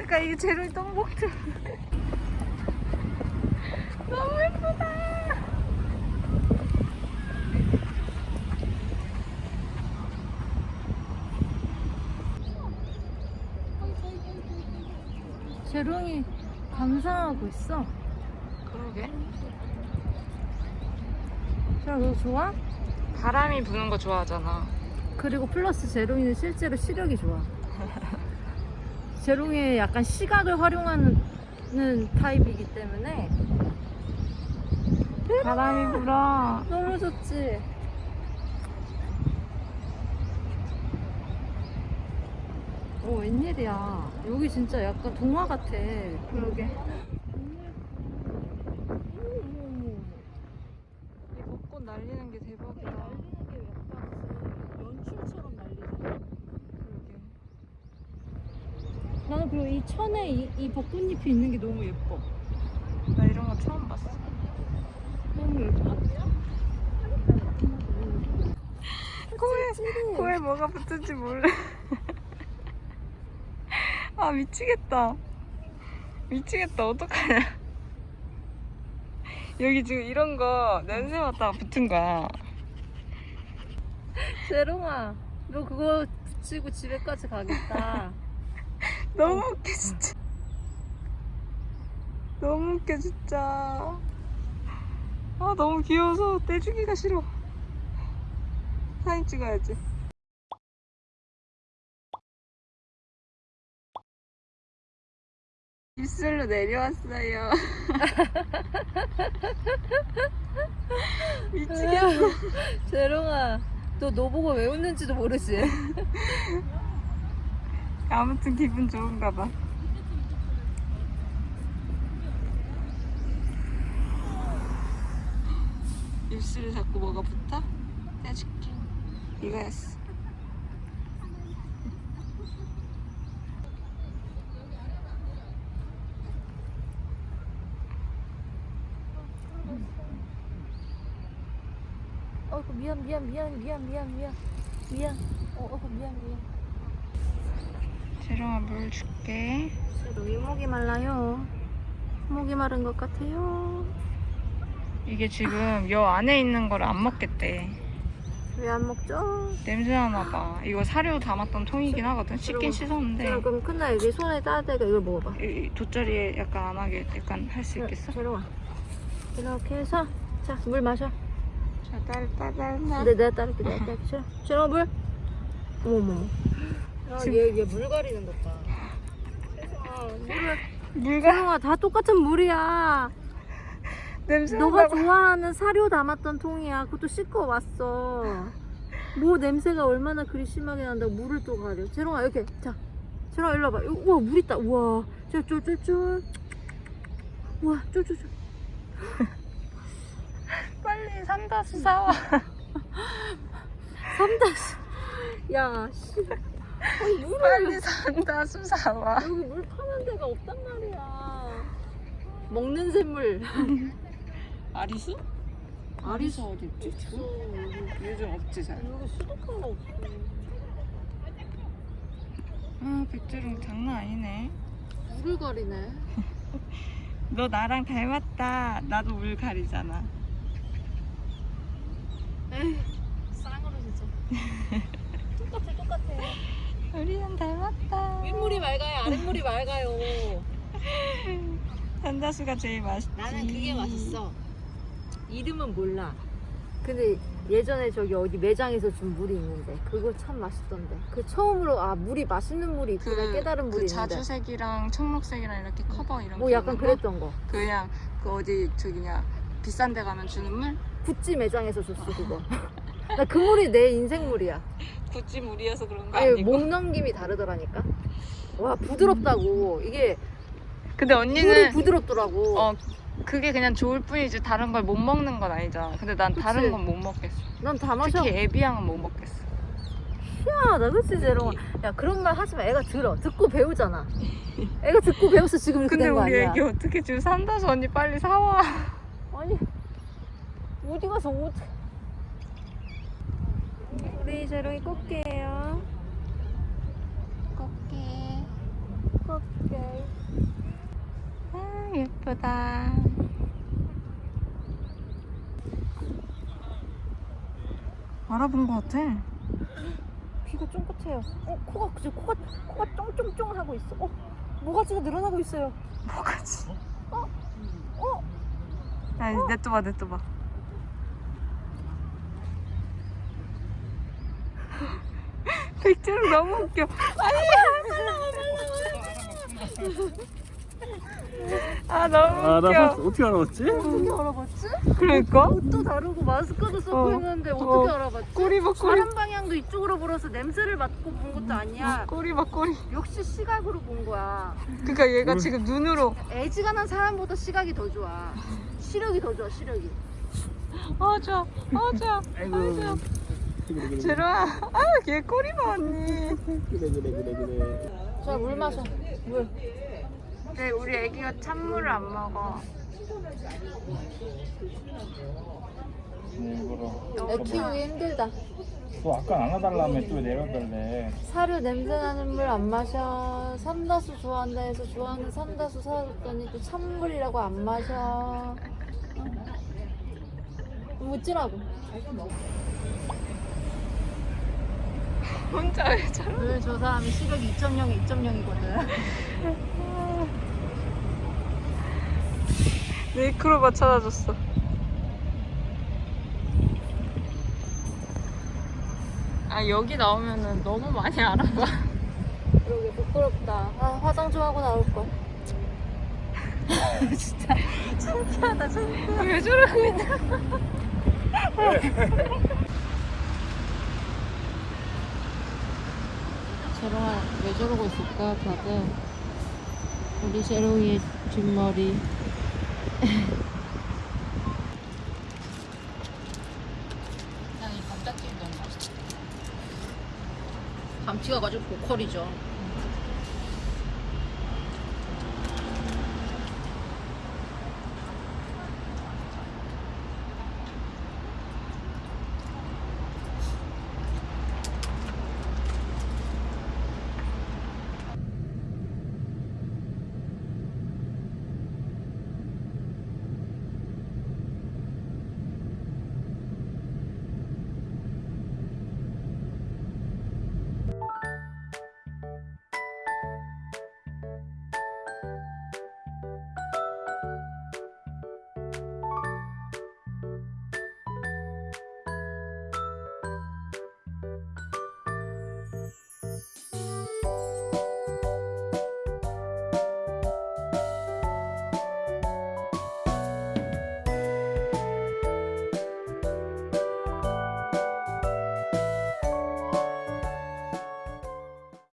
잠깐 이게 재롱이 똥봉투. 너무 예쁘다. 재롱이 감상하고 있어. 그러게. 재롱 너 좋아? 바람이 부는 거 좋아하잖아. 그리고 플러스 제롱이는 실제로 시력이 좋아. 제롱이 약간 시각을 활용하는 타입이기 때문에 바람이 불어. 너무 좋지. 오 웬일이야. 여기 진짜 약간 동화 같아. 그러게. 이 벚꽃 날리는 게 대박이다. 날리는 게 약간 연출처럼 날리잖아. 그러게. 나는 그리고 이 천에 이, 이 벚꽃잎이 있는 게 너무 예뻐. 나 이런 거 처음 봤어. 너무 예뻐. 코에 코에 뭐가 붙은지 몰라. 아 미치겠다. 미치겠다. 어떡하냐. 여기 지금 이런 거 냄새 맡다가 붙은 거야. 제롱아, 너 그거 붙이고 집에까지 가겠다. 너무 웃겨 진짜. 너무 웃겨 진짜. 아 너무 귀여워서 떼주기가 싫어. 사진 찍어야지. 입술로 내려왔어요. 미치겠어. 재롱아, 너 너 보고 왜 웃는지도 모르지? 아무튼 기분 좋은가 봐. 입술에 자꾸 뭐가 붙어? 떼줄게. 이거였어. 미안 미안 미안 미안 미안 미안 미안. 어 미안 미안. 재롱아 물 줄게. 재롱이 목이 말라요. 목이 마른 것 같아요. 이게 지금 여 안에 있는 걸 안 먹겠대. 왜 안 먹죠? 냄새 나나 봐. 이거 사료 담았던 통이긴 하거든. 씻긴 씻었는데 재롱 그럼 큰날 여기 손에 따뜻하게 이걸 먹어봐. 이, 이 돗자리에 약간 안 하게 약간 할 수 있겠어? 재롱아. 이렇게 해서 자 물 마셔. 자, 딸, 딸. 근데 내가 따를게 내가 따를게 싫어 물 어머머 얘얘 물 가리는 것봐. 세상아 물을 물가 세상아 다 똑같은 물이야. 냄새 너가 봐. 좋아하는 사료 담았던 통이야. 그것도 씻고 왔어. 뭐 냄새가 얼마나 그리 심하게 난다고 물을 또 가려. 재롱아 이렇게. 자 재롱아 일로 와봐. 우와 물 있다. 우와. 쫄쫄쫄쫄. 우와 쫄쫄쫄. 빨리 산다수 사와. 삼다시 야 씨. 아니 빨리 산다 수 사와. 여기 물 파는 데가 없단 말이야. 먹는 샘물. 아리수? 아리수 어디 있지? 없어. 요즘 없지 잘. 여기 수도가가 없어. 아 백조롱 장난 아니네. 물을 가리네. 너 나랑 닮았다. 나도 물 가리잖아. 에이, 쌍으로 진짜. 우리는 닮았다. 윗물이 맑아요, 아랫물이 맑아요. 산다수가 제일 맛있지. 나는 그게 맛있어. 이름은 몰라. 근데 예전에 저기 어디 매장에서 준 물이 있는데 그거 참 맛있던데. 그 처음으로 아 물이 맛있는 물이 있구나 깨달은 물이 그 있는데. 자주색이랑 청록색이랑 이렇게 커버 이런 뭐게 약간? 그랬던 거. 그냥 그 어디 저기냐 비싼 데 가면 주는 물? 구찌 매장에서 줬어 그거. 나 그 물이 내 인생 물이야. 구찌 물이어서 그런 거 아니 아니고 목 넘김이 다르더라니까. 와 부드럽다고 이게 근데 언니는 부드럽더라고 어 그게 그냥 좋을 뿐이지 다른 걸 못 먹는 건 아니잖아. 근데 난 그치. 다른 건 못 먹겠어. 난 다 마셔 특히 에비앙은 못 먹겠어. 희한하다 그치 제롱아 야 그런 말 하지 마 애가 들어 듣고 배우잖아 애가 듣고 배워서 지금 이렇게 근데 된거 우리 아니야 애기 어떻게 지금 산다서 언니 빨리 사와. 아니 어디 가서 옷 우리 제롱이 꽃게예요 꽃게 꽃게 아 예쁘다. 알아본 것 같아. 귀가 쫑긋해요 어 코가 그저 코가 코가 쫑쫑쫑 하고 있어 어 모가지가 늘어나고 있어요 뭐가지? 어? 아 냅둬봐 냅둬봐. 백제로 너무 웃겨. 아 너무 아, 나 웃겨. 봤어. 어떻게 알아봤지? 어떻게 알아봤지? 그러니까 옷도 다르고 마스크도 쓰고 어. 있는데 어떻게 어. 알아봤지? 꼬리 봐 꼬리. 바람 방향도 이쪽으로 불어서 냄새를 맡고 본 것도 아니야 꼬리 봐 꼬리. 역시 시각으로 본 거야 그러니까 얘가 음. 지금 눈으로 애지간한 사람보다 시각이 더 좋아 시력이 더 좋아 시력이 어 좋아 어 좋아 아이고. 아이고. 그래, 그래, 제로야 아얘 꼬리 봐 언니. 그래, 그래, 그래, 그래. 자 물 마셔 물네 우리 애기가 찬물을 안 먹어. 일부러. 애 키우기 힘들다 또 아까 안아달라며 또 내려달래. 사료 냄새나는 물 안 마셔 삼다수 좋아한다 해서 좋아하는 삼다수 사줬더니 또 찬물이라고 안 마셔 묻지라고 혼자 왜 저러? 왜저 사람이 시력이 2.0이 2.0이거든 네이크로바 찾아줬어. 아 여기 나오면은 너무 많이 알아봐. 그러게 부끄럽다 아 화장 좀 하고 나올걸 진짜 창피하다 창피하다 왜 저러고 있냐? 제롱아 왜 저러고 있을까 다들? 우리 제롱이의 뒷머리. 감튀가 가지고 보컬이죠